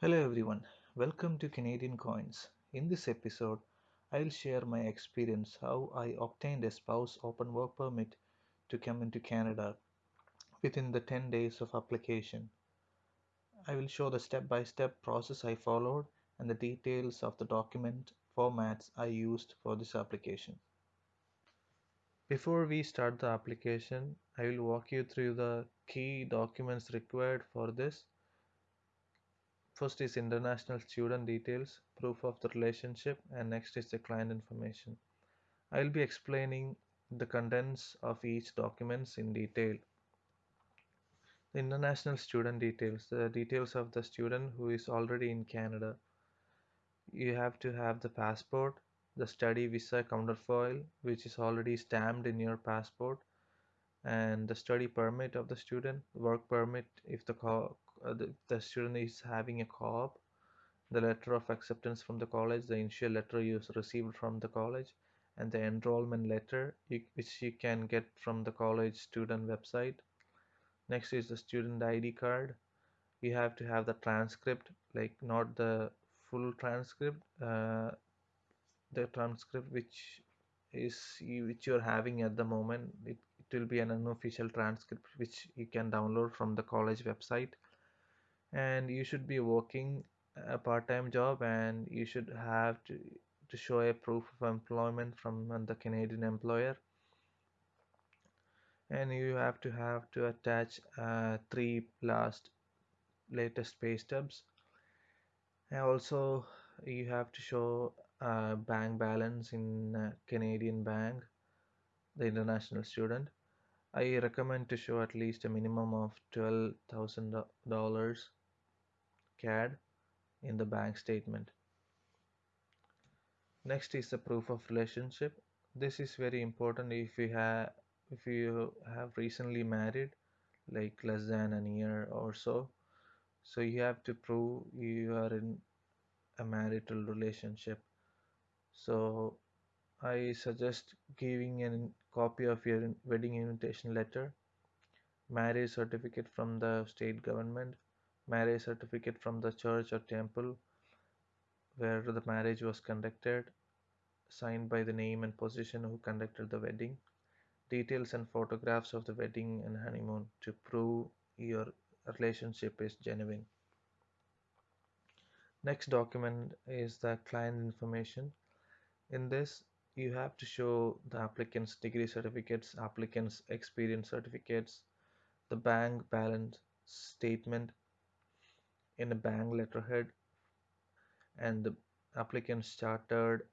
Hello everyone, welcome to Canadian Coins. In this episode, I'll share my experience how I obtained a spouse open work permit to come into Canada within the 10 days of application. I will show the step by step process I followed and the details of the document formats I used for this application. Before we start the application, I will walk you through the key documents required for this First is international student details, proof of the relationship, and next is the client information. I will be explaining the contents of each documents in detail. The international student details, the details of the student who is already in Canada. You have to have the passport, the study visa counterfoil, which is already stamped in your passport, and the study permit of the student, work permit if the uh, the, the student is having a co-op, the letter of acceptance from the college, the initial letter you received from the college, and the enrollment letter you, which you can get from the college student website. Next is the student ID card. You have to have the transcript, like not the full transcript, uh, the transcript which is which you're having at the moment. It, it will be an unofficial transcript which you can download from the college website and you should be working a part-time job and you should have to, to show a proof of employment from the Canadian employer. And you have to have to attach uh, three last latest pay stubs. And also you have to show a bank balance in Canadian bank the international student. I recommend to show at least a minimum of $12,000 CAD in the bank statement. Next is the proof of relationship. This is very important if you have if you have recently married like less than a year or so. So you have to prove you are in a marital relationship. So I suggest giving a copy of your wedding invitation letter, marriage certificate from the state government, marriage certificate from the church or temple where the marriage was conducted, signed by the name and position who conducted the wedding, details and photographs of the wedding and honeymoon to prove your relationship is genuine. Next document is the client information. In this, you have to show the applicant's degree certificates, applicant's experience certificates, the bank balance statement, in a bank letterhead and the applicant's chartered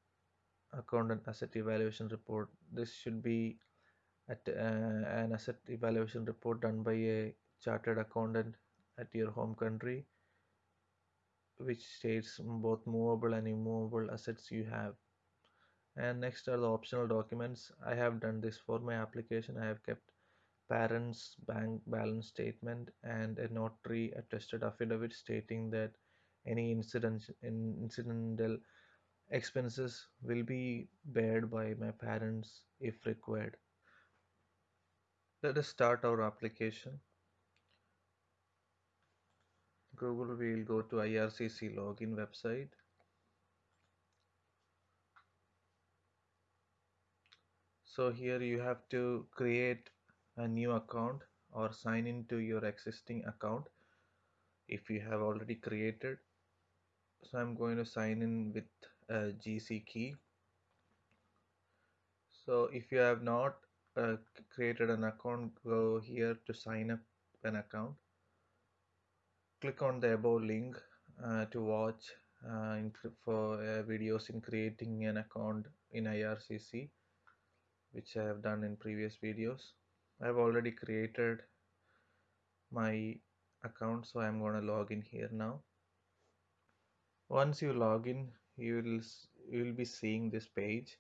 accountant asset evaluation report. This should be at, uh, an asset evaluation report done by a chartered accountant at your home country which states both movable and immovable assets you have. And next are the optional documents. I have done this for my application. I have kept parents bank balance statement and a notary attested affidavit stating that any incident incidental expenses will be bared by my parents if required. Let us start our application. Google will go to ircc login website. So here you have to create a new account or sign into your existing account if you have already created. So I'm going to sign in with a GC key. So if you have not uh, created an account go here to sign up an account. Click on the above link uh, to watch uh, for uh, videos in creating an account in IRCC which I have done in previous videos I've already created my account so I'm going to log in here now. Once you log in you will you will be seeing this page.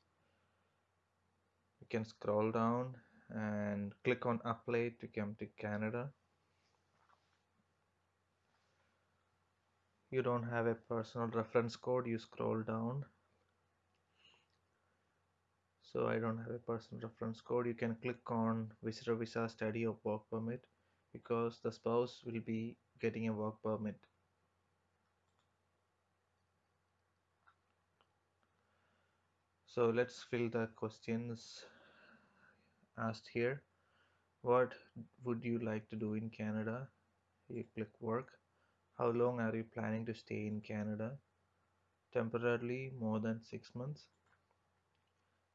You can scroll down and click on apply to come to Canada. You don't have a personal reference code you scroll down so I don't have a personal reference code. You can click on visitor visa study or work permit because the spouse will be getting a work permit. So let's fill the questions asked here. What would you like to do in Canada? You click work. How long are you planning to stay in Canada? Temporarily more than six months.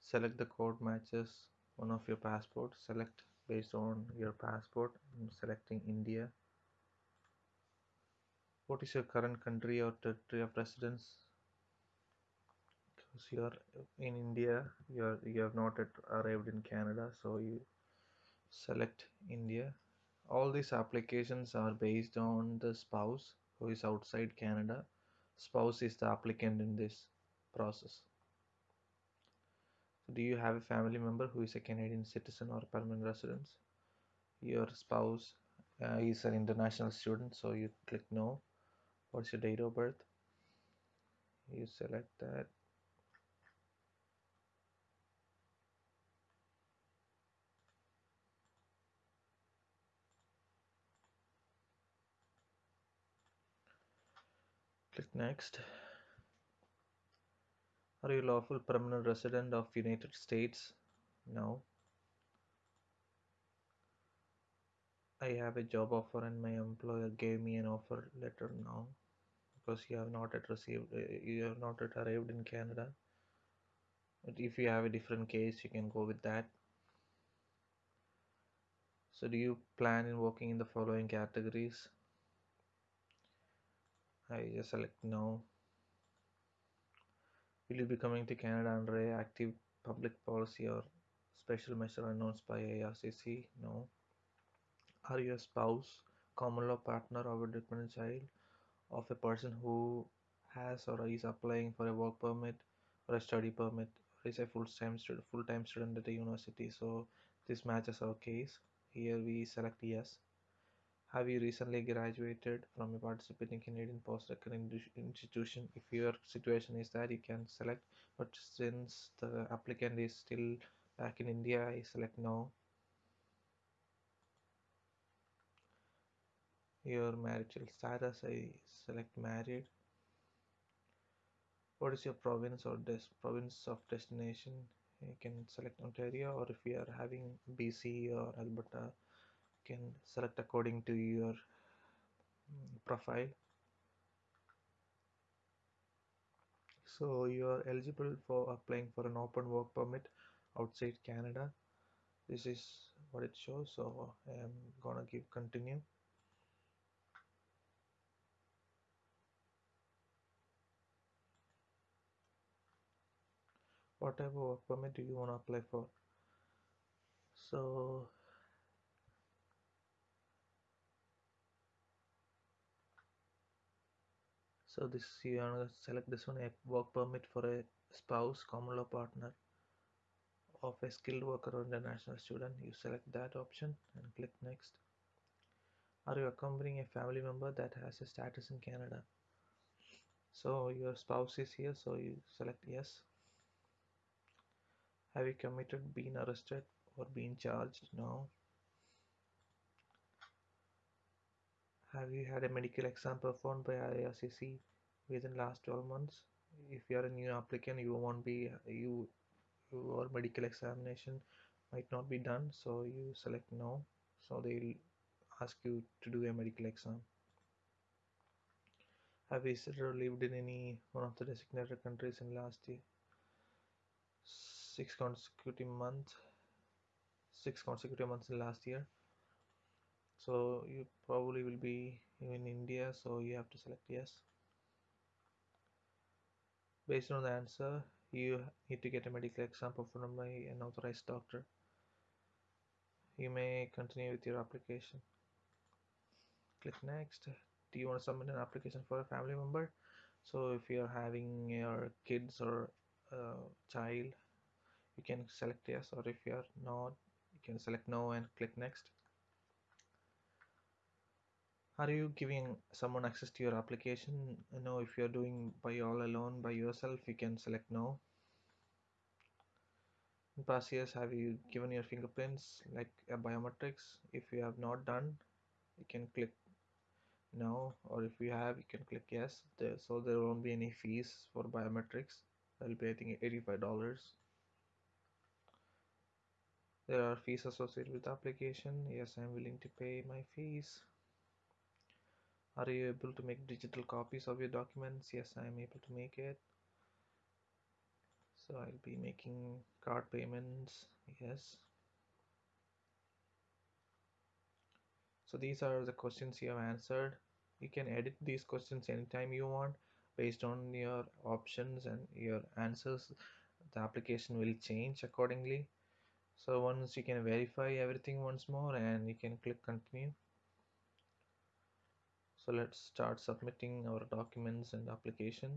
Select the code matches one of your passport. Select based on your passport. I'm selecting India. What is your current country or territory of residence? Because you are in India, you are you have not yet arrived in Canada, so you select India. All these applications are based on the spouse who is outside Canada. Spouse is the applicant in this process. Do you have a family member who is a Canadian citizen or permanent resident? Your spouse uh, is an international student, so you click no. What's your date of birth? You select that. Click next. Are you lawful permanent resident of United States? No. I have a job offer and my employer gave me an offer letter now because you have not yet received, uh, you have not yet arrived in Canada. But if you have a different case, you can go with that. So, do you plan in working in the following categories? I just select no. Will you be coming to Canada under a active public policy or special measure announced by IRCC? No. Are you a spouse, common law partner, or a dependent child of a person who has or is applying for a work permit or a study permit or is a full-time student, full-time student at a university? So this matches our case. Here we select yes. Have you recently graduated from a participating Canadian post-secondary institution? If your situation is that, you can select. But since the applicant is still back in India, I select no. Your marital status, I select married. What is your province or des province of destination? You can select Ontario, or if you are having BC or Alberta, can select according to your mm, profile. So you are eligible for applying for an open work permit outside Canada. This is what it shows. So I am gonna give continue. What type of work permit do you want to apply for? So so this you want to select this one a work permit for a spouse common law partner of a skilled worker or international student. You select that option and click next. Are you accompanying a family member that has a status in canada? So your spouse is here so you select yes. Have you committed been arrested or been charged? No have you had a medical exam performed by IRCC within last 12 months? If you are a new applicant you won't be you your medical examination might not be done so you select no. So they'll ask you to do a medical exam. Have you or lived in any one of the designated countries in last year? Six consecutive months six consecutive months in last year so you probably will be in India so you have to select yes. Based on the answer you need to get a medical exam performed by an authorized doctor. You may continue with your application. Click next. Do you want to submit an application for a family member? So if you're having your kids or child you can select yes or if you're not you can select no and click next are you giving someone access to your application? No if you're doing by all alone by yourself you can select no. In past years have you given your fingerprints like a biometrics? If you have not done you can click no. Or if you have you can click yes. There, so there won't be any fees for biometrics. I'll be I think $85 there are fees associated with the application. Yes I'm willing to pay my fees are you able to make digital copies of your documents? Yes I am able to make it. So I'll be making card payments. Yes. So these are the questions you have answered. You can edit these questions anytime you want based on your options and your answers. The application will change accordingly. So once you can verify everything once more and you can click continue so let's start submitting our documents and application.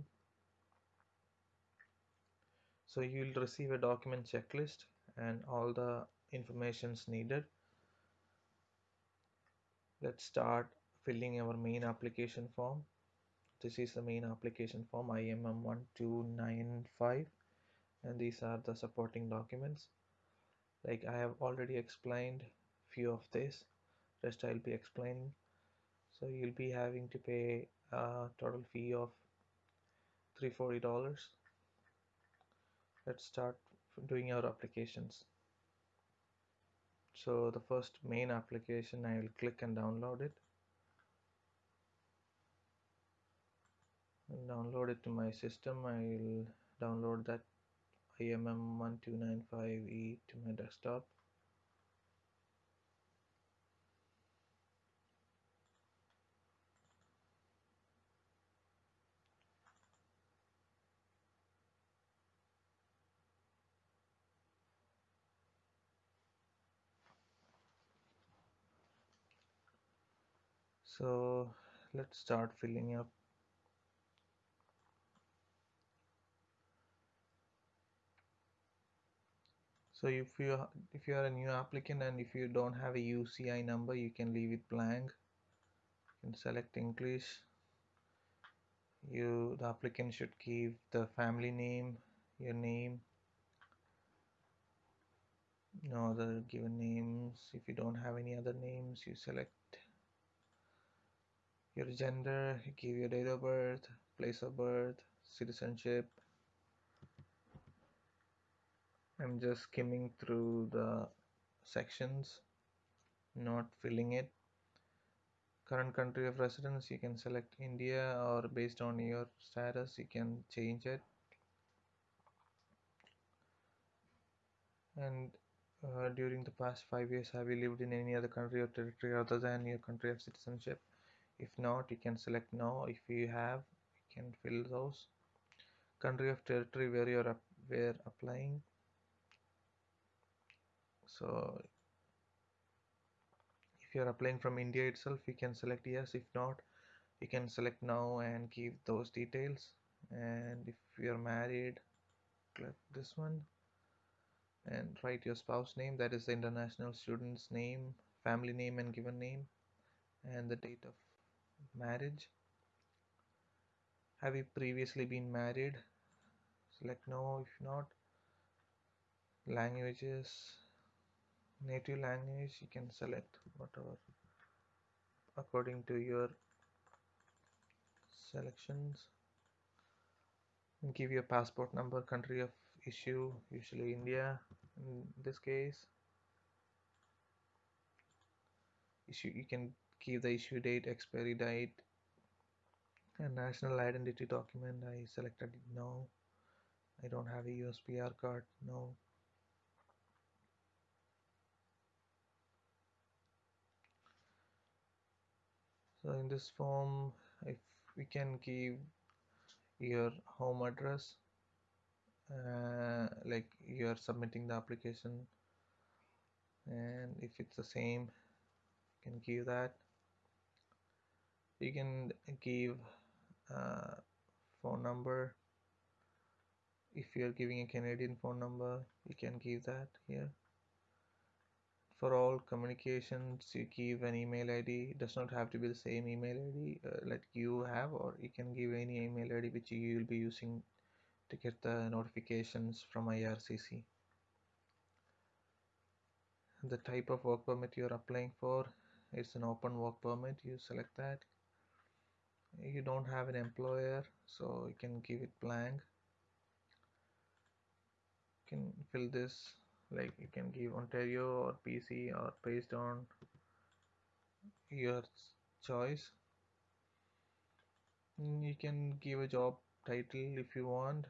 So you'll receive a document checklist and all the informations needed. Let's start filling our main application form. This is the main application form IMM 1295 and these are the supporting documents. Like I have already explained few of this. Rest I'll be explaining so you'll be having to pay a total fee of $340 let's start doing our applications. So the first main application I will click and download it. Download it to my system. I will download that IMM1295E to my desktop so let's start filling up. So if you if you are a new applicant and if you don't have a UCI number you can leave it blank. You can select English. You the applicant should give the family name your name. No other given names. If you don't have any other names you select your gender give your date of birth place of birth citizenship. I'm just skimming through the sections not filling it. Current country of residence you can select India or based on your status you can change it. And uh, during the past five years have you lived in any other country or territory other than your country of citizenship if not you can select no. If you have you can fill those. Country of territory where you're where applying. So if you're applying from India itself you can select yes. If not you can select now and give those details. And if you're married click this one and write your spouse name. That is the international student's name family name and given name and the date of marriage? Have you previously been married? Select no if not languages native language you can select whatever according to your selections. Give your passport number country of issue usually India in this case. Issue you can give the issue date expiry date and national identity document. I selected no. I don't have a USPR card no. So in this form if we can give your home address uh, like you are submitting the application and if it's the same you can give that you can give uh, phone number. If you are giving a Canadian phone number you can give that here. For all communications you give an email id it does not have to be the same email id uh, like you have or you can give any email id which you will be using to get the notifications from IRCC the type of work permit you're applying for it's an open work permit. You select that you don't have an employer so you can give it blank. Can fill this like you can give Ontario or BC or based on your choice. Mm, you can give a job title if you want.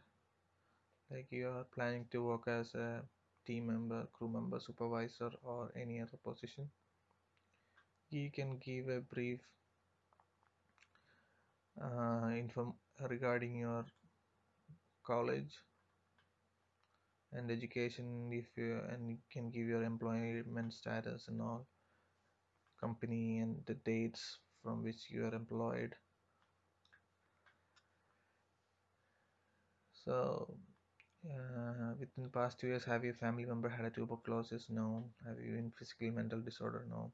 Like you are planning to work as a team member crew member supervisor or any other position. You can give a brief uh, info regarding your college and education if you and you can give your employment status and all company and the dates from which you are employed. So uh, within the past two years have your family member had a tuberculosis? No. Have you in physical mental disorder? No.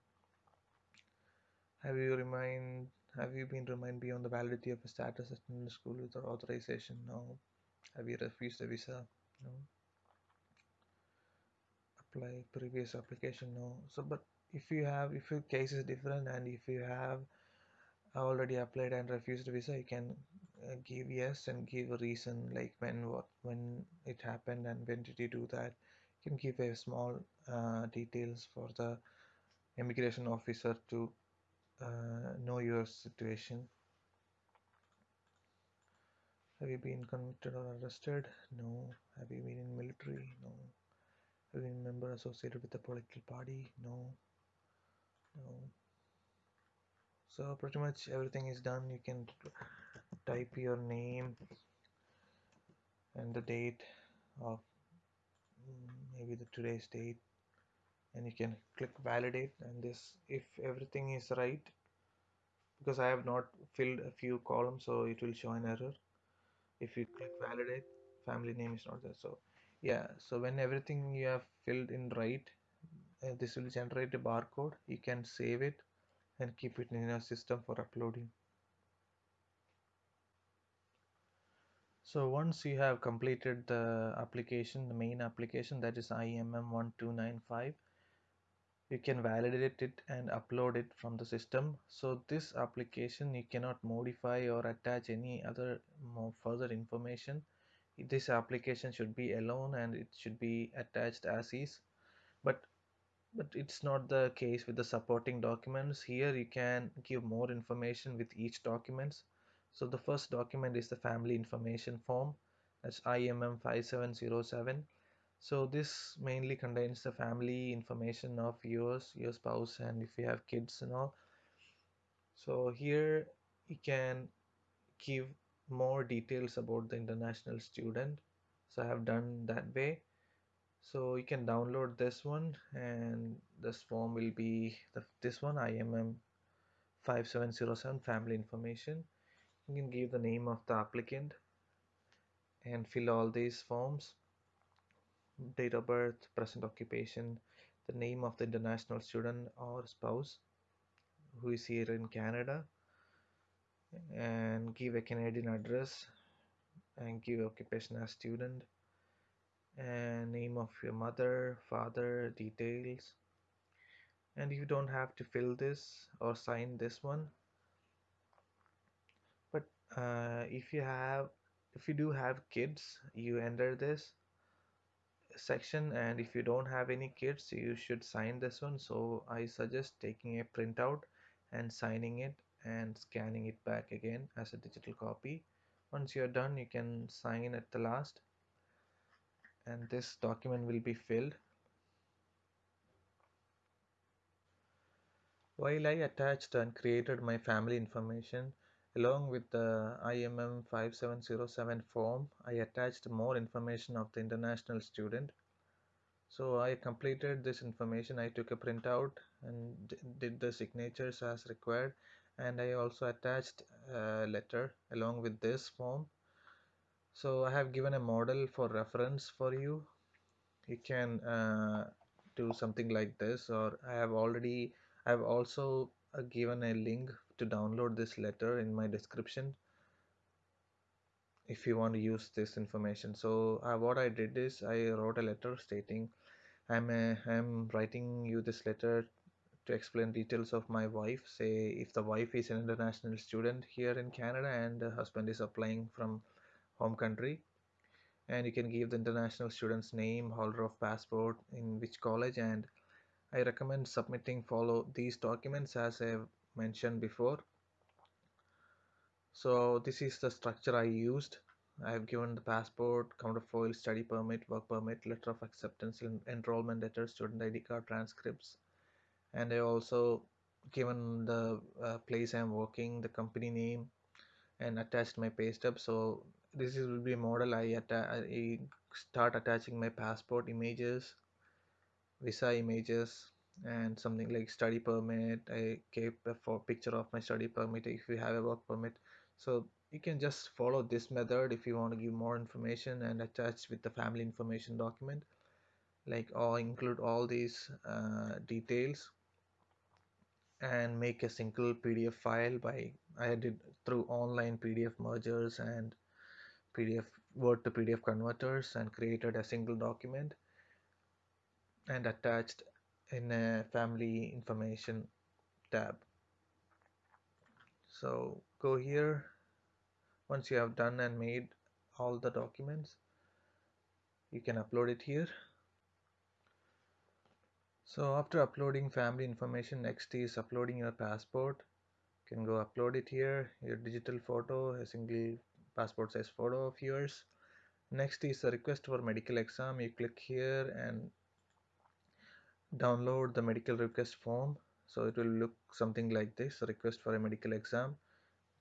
Have you remained have you been remained beyond the validity of a status in the school with authorization? No. Have you refused a visa? No. Apply previous application? No. So but if you have if your case is different and if you have already applied and refused visa you can uh, give yes and give a reason like when what when it happened and when did you do that. You can give a small uh, details for the immigration officer to uh, know your situation. Have you been convicted or arrested? No. Have you been in military? No. Have you been a member associated with a political party? No. No. So pretty much everything is done. You can type your name and the date of mm, maybe the today's date and you can click validate and this if everything is right because I have not filled a few columns so it will show an error. If you click validate family name is not there. So yeah so when everything you have filled in right uh, this will generate a barcode. You can save it and keep it in your system for uploading. So once you have completed the application the main application that is IMM1295 you can validate it and upload it from the system. So this application you cannot modify or attach any other more further information. This application should be alone and it should be attached as is. But but it's not the case with the supporting documents. Here you can give more information with each documents. So the first document is the family information form. That's IMM 5707 so this mainly contains the family information of yours your spouse and if you have kids and all. So here you can give more details about the international student. So I have done that way. So you can download this one and this form will be the, this one IMM 5707 family information. You can give the name of the applicant and fill all these forms date of birth present occupation the name of the international student or spouse who is here in Canada and give a Canadian address and give occupation as student and name of your mother father details. And you don't have to fill this or sign this one. But uh, if you have if you do have kids you enter this section and if you don't have any kids you should sign this one. So I suggest taking a printout and signing it and scanning it back again as a digital copy. Once you're done you can sign at the last and this document will be filled. While I attached and created my family information along with the IMM 5707 form I attached more information of the international student. So I completed this information. I took a printout and did the signatures as required. And I also attached a letter along with this form. So I have given a model for reference for you. You can uh, do something like this or I have already I have also uh, given a link to download this letter in my description if you want to use this information. So uh, what I did is I wrote a letter stating I'm a, I'm writing you this letter to explain details of my wife say if the wife is an international student here in Canada and the husband is applying from home country. And you can give the international student's name holder of passport in which college and I recommend submitting follow these documents as have mentioned before so this is the structure I used I have given the passport, counterfoil, study permit, work permit, letter of acceptance, enrollment letter, student ID card, transcripts, and I also given the uh, place I'm working, the company name, and attached my pay stub. So this is will be a model. I, I start attaching my passport images, visa images, and something like study permit. I keep a picture of my study permit if you have a work permit. So you can just follow this method if you want to give more information and attach with the family information document like or include all these uh, details and make a single PDF file by I did through online PDF mergers and PDF Word to PDF converters and created a single document and attached in a family information tab. So go here. Once you have done and made all the documents you can upload it here. So after uploading family information next is uploading your passport. You can go upload it here. Your digital photo a single passport size photo of yours. Next is a request for medical exam. You click here and download the medical request form. So it will look something like this request for a medical exam.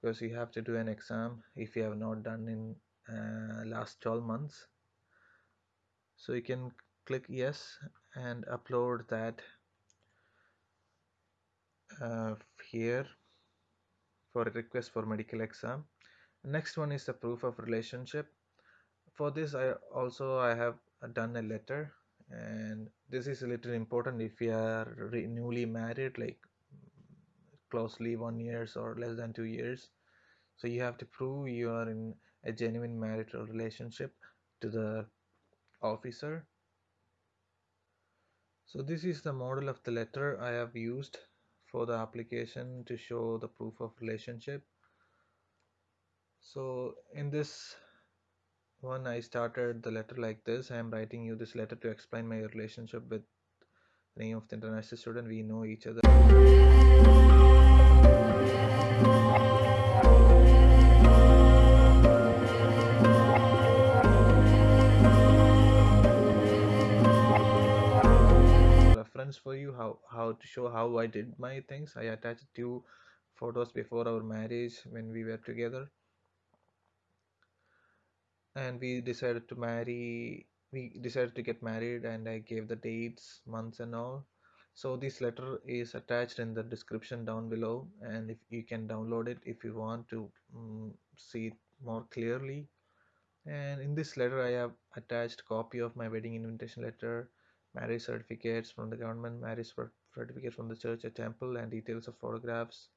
Because you have to do an exam if you have not done in uh, last 12 months. So you can click yes and upload that uh, here for a request for medical exam. Next one is the proof of relationship. For this I also I have done a letter and this is a little important if you are newly married like closely one years or less than two years. So you have to prove you are in a genuine marital relationship to the officer. So this is the model of the letter I have used for the application to show the proof of relationship. So in this one I started the letter like this I am writing you this letter to explain my relationship with name of the international student. We know each other. Reference for you how how to show how I did my things. I attached two photos before our marriage when we were together and we decided to marry we decided to get married and I gave the dates months and all. So this letter is attached in the description down below and if you can download it if you want to um, see it more clearly. And in this letter I have attached copy of my wedding invitation letter marriage certificates from the government marriage certificate from the church or temple and details of photographs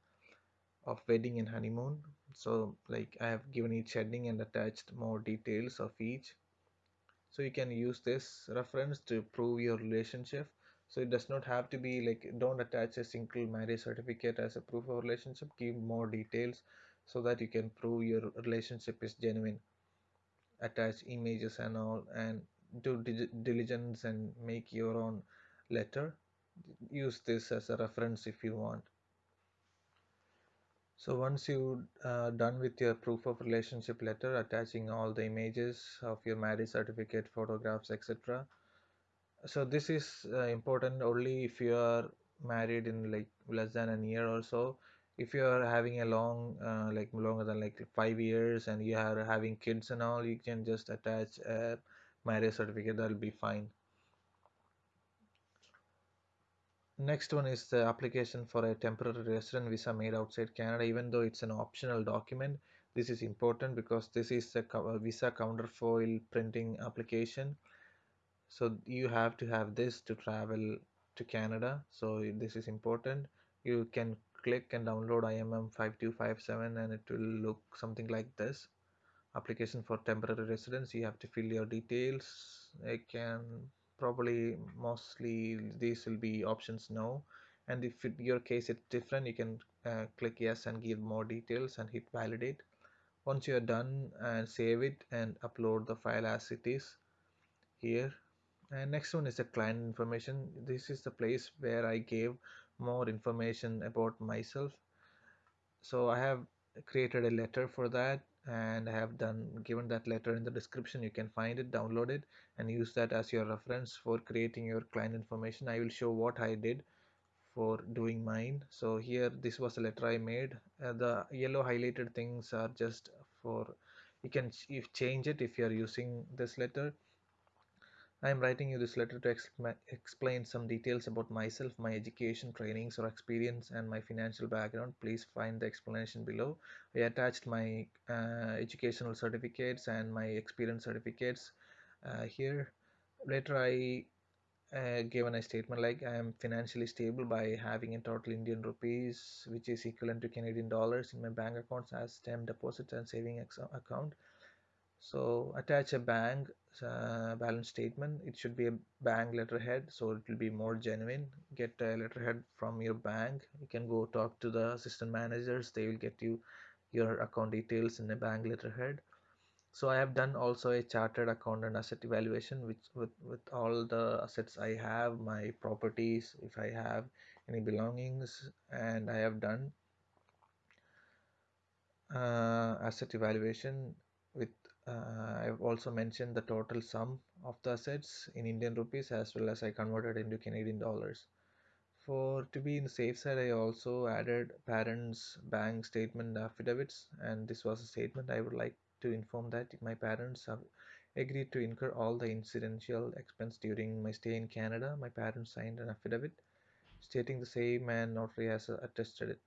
of wedding and honeymoon. So like I have given each heading and attached more details of each. So you can use this reference to prove your relationship. So it does not have to be like don't attach a single marriage certificate as a proof of relationship. Give more details so that you can prove your relationship is genuine. Attach images and all and do diligence and make your own letter. Use this as a reference if you want so once you uh, done with your proof of relationship letter attaching all the images of your marriage certificate photographs etc so this is uh, important only if you are married in like less than a year or so. If you are having a long uh, like longer than like five years and you are having kids and all you can just attach a marriage certificate that'll be fine next one is the application for a temporary resident visa made outside Canada even though it's an optional document. This is important because this is a uh, visa counterfoil printing application. So you have to have this to travel to Canada. So this is important. You can click and download IMM 5257 and it will look something like this. Application for temporary residence you have to fill your details. I can probably mostly these will be options no. And if your case it's different you can uh, click yes and give more details and hit validate. Once you are done and save it and upload the file as it is here. And next one is the client information. This is the place where I gave more information about myself. So I have created a letter for that and I have done given that letter in the description you can find it download it and use that as your reference for creating your client information. I will show what I did for doing mine. So here this was a letter I made. Uh, the yellow highlighted things are just for you can if change it if you are using this letter I am writing you this letter to explain some details about myself, my education, trainings or experience and my financial background. Please find the explanation below. I attached my uh, educational certificates and my experience certificates uh, here. Later I uh, given a statement like I am financially stable by having a total Indian rupees which is equivalent to Canadian dollars in my bank accounts as term deposit and saving account so attach a bank uh, balance statement. It should be a bank letterhead so it will be more genuine. Get a letterhead from your bank. You can go talk to the assistant managers. They will get you your account details in a bank letterhead. So i have done also a chartered account and asset evaluation which with with all the assets i have my properties if i have any belongings and i have done uh, asset evaluation uh, I've also mentioned the total sum of the assets in Indian rupees as well as I converted into Canadian dollars. For to be in the safe side, I also added parents' bank statement affidavits, and this was a statement I would like to inform that my parents have agreed to incur all the incidental expense during my stay in Canada. My parents signed an affidavit stating the same, and notary has attested it.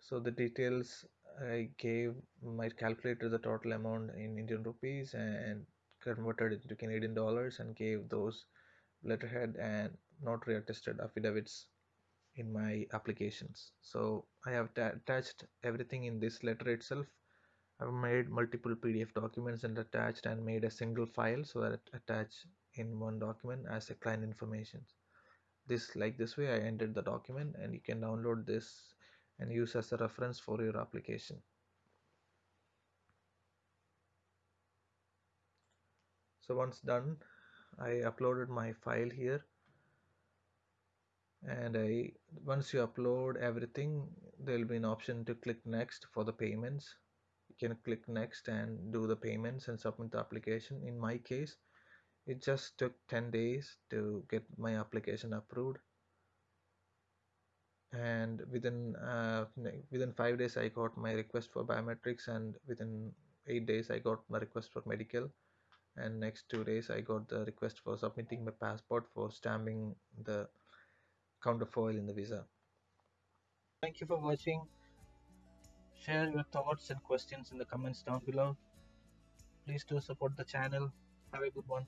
So the details I gave my calculator the total amount in Indian rupees and converted it to Canadian dollars and gave those letterhead and notary attested affidavits in my applications. So I have attached everything in this letter itself. I've made multiple PDF documents and attached and made a single file so that attached in one document as a client information. This like this way I entered the document and you can download this and use as a reference for your application. So once done, I uploaded my file here. And I once you upload everything there will be an option to click next for the payments. You can click next and do the payments and submit the application. In my case it just took 10 days to get my application approved and within uh, within five days I got my request for biometrics and within eight days I got my request for medical and next two days I got the request for submitting my passport for stamping the counterfoil in the visa. Thank you for watching. Share your thoughts and questions in the comments down below. Please do support the channel. Have a good one.